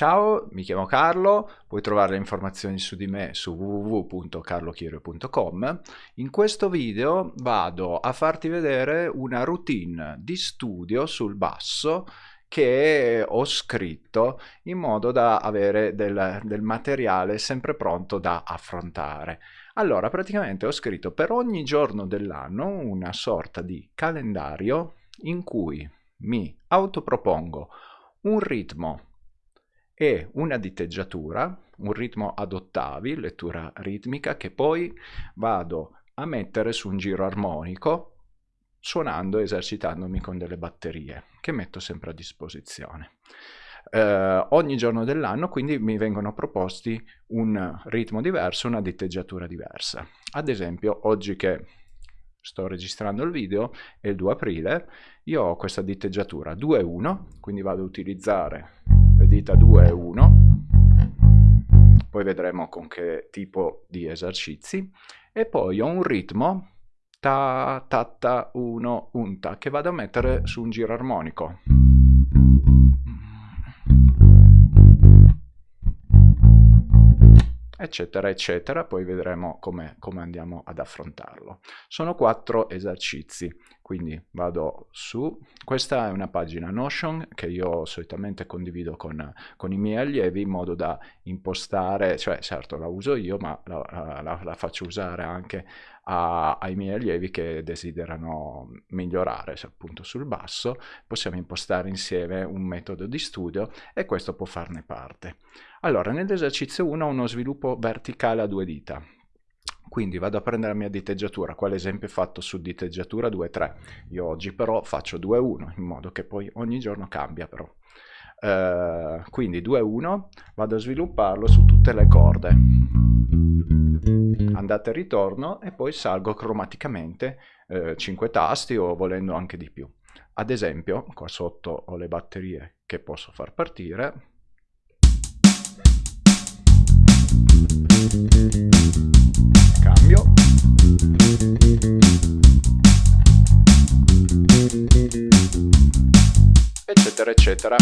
Ciao, mi chiamo Carlo, puoi trovare le informazioni su di me su www.carlochirio.com. In questo video vado a farti vedere una routine di studio sul basso che ho scritto in modo da avere del, del materiale sempre pronto da affrontare. Allora, praticamente ho scritto per ogni giorno dell'anno una sorta di calendario in cui mi autopropongo un ritmo e una diteggiatura, un ritmo ad ottavi, lettura ritmica, che poi vado a mettere su un giro armonico suonando e esercitandomi con delle batterie che metto sempre a disposizione. Eh, ogni giorno dell'anno quindi mi vengono proposti un ritmo diverso, una diteggiatura diversa. Ad esempio oggi che sto registrando il video è il 2 aprile, io ho questa diteggiatura 2-1, quindi vado ad utilizzare dita 2 e 1, poi vedremo con che tipo di esercizi, e poi ho un ritmo ta ta ta 1 unta che vado a mettere su un giro armonico. Eccetera eccetera poi vedremo come, come andiamo ad affrontarlo. Sono quattro esercizi quindi vado su. Questa è una pagina Notion che io solitamente condivido con, con i miei allievi in modo da impostare cioè certo la uso io ma la, la, la faccio usare anche a, ai miei allievi che desiderano migliorare appunto sul basso possiamo impostare insieme un metodo di studio e questo può farne parte allora, nell'esercizio 1 ho uno sviluppo verticale a due dita. Quindi vado a prendere la mia diteggiatura, quale esempio fatto su diteggiatura 2-3. Io oggi però faccio 2-1, in modo che poi ogni giorno cambia però. Uh, quindi 2-1, vado a svilupparlo su tutte le corde. Andata e ritorno e poi salgo cromaticamente uh, 5 tasti o volendo anche di più. Ad esempio, qua sotto ho le batterie che posso far partire, Cambio. Eccetera, eccetera.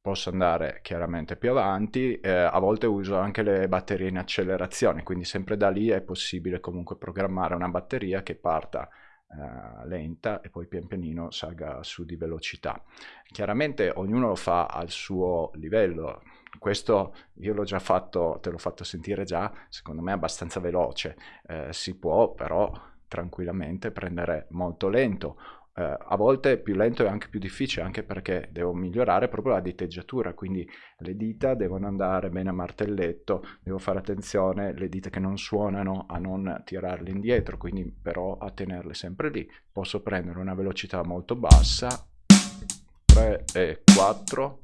Posso andare chiaramente più avanti, eh, a volte uso anche le batterie in accelerazione, quindi sempre da lì è possibile comunque programmare una batteria che parta Uh, lenta e poi pian pianino salga su di velocità. Chiaramente ognuno lo fa al suo livello, questo io l'ho già fatto, te l'ho fatto sentire già, secondo me è abbastanza veloce, uh, si può però tranquillamente prendere molto lento eh, a volte più lento è anche più difficile, anche perché devo migliorare proprio la diteggiatura, quindi le dita devono andare bene a martelletto, devo fare attenzione, le dita che non suonano a non tirarle indietro, quindi però a tenerle sempre lì. Posso prendere una velocità molto bassa, 3 e 4,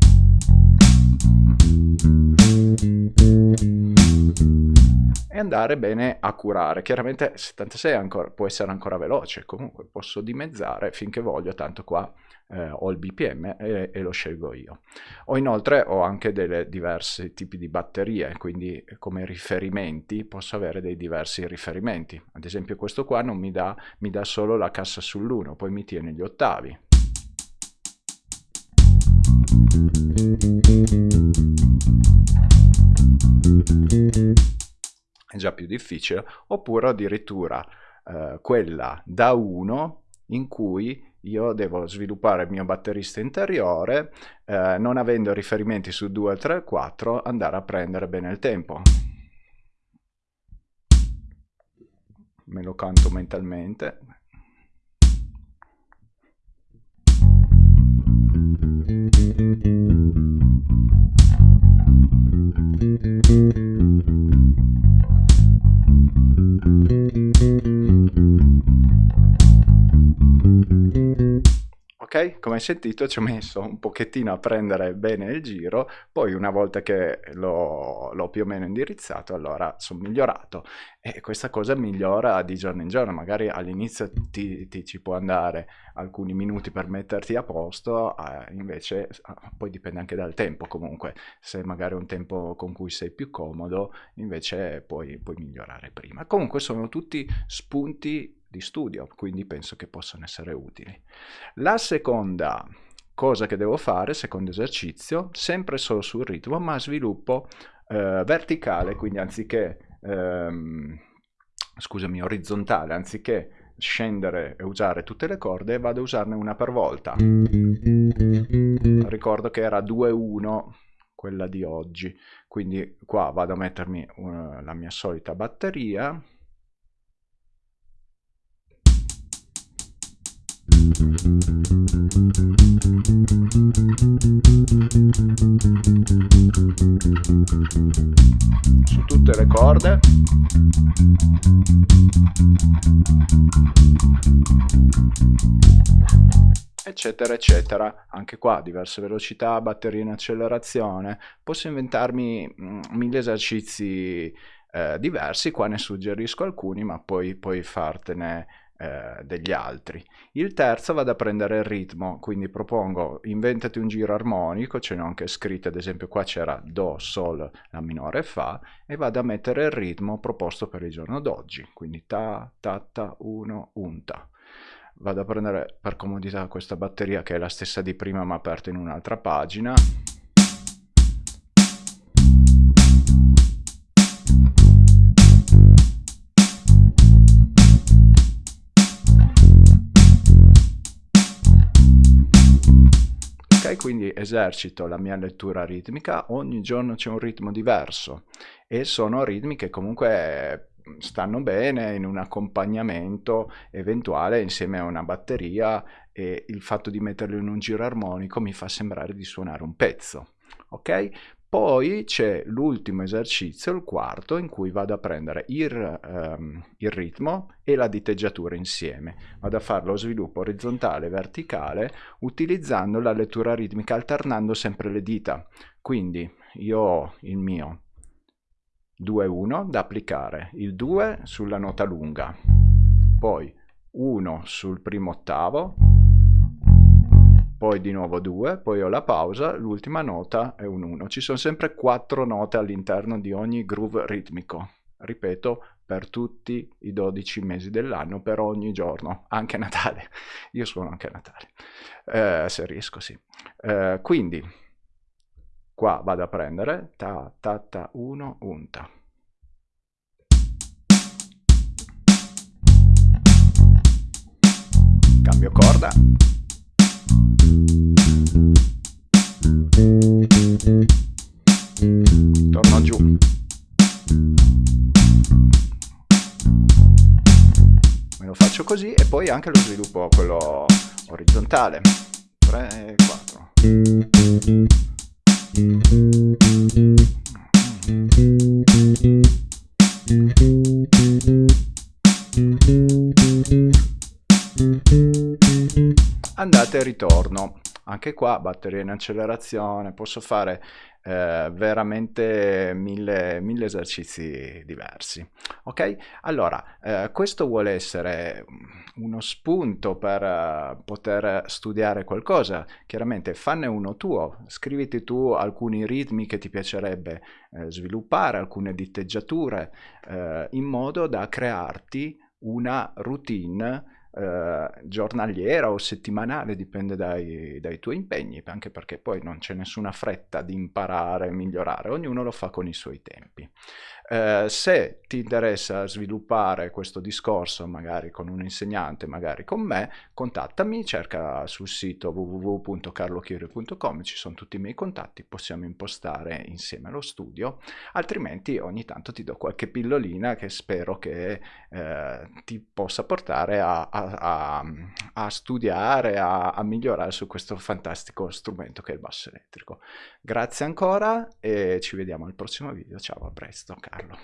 e andare bene a curare. Chiaramente 76 ancora, può essere ancora veloce, comunque posso dimezzare finché voglio, tanto qua eh, ho il BPM e, e, lo scelgo io. Ho inoltre ho anche delle diversi tipi di batterie, quindi come riferimenti posso avere dei diversi riferimenti. Ad esempio questo qua non mi dà, mi dà solo la cassa sull'1, poi mi tiene gli ottavi già più difficile, oppure addirittura eh, quella da 1 in cui io devo sviluppare il mio batterista interiore, eh, non avendo riferimenti su 2, 3, 4, andare a prendere bene il tempo. Me lo canto mentalmente. Come hai sentito ci ho messo un pochettino a prendere bene il giro, poi una volta che l'ho più o meno indirizzato allora sono migliorato e questa cosa migliora di giorno in giorno, magari all'inizio ti, ti, ci può andare alcuni minuti per metterti a posto, eh, invece poi dipende anche dal tempo comunque, se magari è un tempo con cui sei più comodo invece puoi, puoi migliorare prima. Comunque sono tutti spunti di studio, quindi penso che possano essere utili. La seconda cosa che devo fare, secondo esercizio, sempre solo sul ritmo, ma sviluppo eh, verticale, quindi anziché, ehm, scusami, orizzontale, anziché scendere e usare tutte le corde, vado a usarne una per volta. Ricordo che era 2-1 quella di oggi, quindi qua vado a mettermi uh, la mia solita batteria. Su tutte le corde. Eccetera eccetera. Anche qua diverse velocità batterie in accelerazione. Posso inventarmi mh, mille esercizi eh, diversi qua ne suggerisco alcuni ma poi puoi fartene eh, degli altri. Il terzo vado a prendere il ritmo, quindi propongo inventati un giro armonico, ce ne ho anche scritte, ad esempio qua c'era Do, Sol, La minore, Fa, e vado a mettere il ritmo proposto per il giorno d'oggi, quindi Ta, Ta, Ta, 1, Un, Ta. Vado a prendere per comodità questa batteria che è la stessa di prima ma aperta in un'altra pagina, quindi esercito la mia lettura ritmica, ogni giorno c'è un ritmo diverso e sono ritmi che comunque stanno bene in un accompagnamento eventuale insieme a una batteria e il fatto di metterlo in un giro armonico mi fa sembrare di suonare un pezzo. Ok? Poi c'è l'ultimo esercizio, il quarto, in cui vado a prendere il, um, il, ritmo e la diteggiatura insieme. Vado a fare lo sviluppo orizzontale e verticale utilizzando la lettura ritmica, alternando sempre le dita. Quindi io ho il mio 2-1 da applicare, il 2 sulla nota lunga, poi 1 sul primo ottavo, poi di nuovo 2, poi ho la pausa, l'ultima nota è un 1. Ci sono sempre quattro note all'interno di ogni groove ritmico. Ripeto, per tutti i 12 mesi dell'anno, per ogni giorno, anche Natale. Io suono anche Natale, eh, se riesco, sì. Eh, quindi, qua vado a prendere ta ta ta 1, un ta. Cambio corda. Torno giù. Me lo faccio così e poi anche lo sviluppo quello orizzontale. 3 4. Andate e ritorno anche qua batteria in accelerazione, posso fare eh, veramente mille, mille, esercizi diversi. Ok? Allora, eh, questo vuole essere uno spunto per uh, poter studiare qualcosa. Chiaramente fanne uno tuo, scriviti tu alcuni ritmi che ti piacerebbe eh, sviluppare, alcune diteggiature, eh, in modo da crearti una routine eh, giornaliera o settimanale, dipende dai, dai, tuoi impegni, anche perché poi non c'è nessuna fretta di imparare e migliorare, ognuno lo fa con i suoi tempi. Eh, se ti interessa sviluppare questo discorso magari con un insegnante, magari con me, contattami, cerca sul sito www.carlochirio.com, ci sono tutti i miei contatti, possiamo impostare insieme lo studio, altrimenti ogni tanto ti do qualche pillolina che spero che eh, ti possa portare a, a, a, a studiare, a migliorare su questo fantastico strumento che è il basso elettrico. Grazie ancora e ci vediamo al prossimo video, ciao, a presto. Carlo.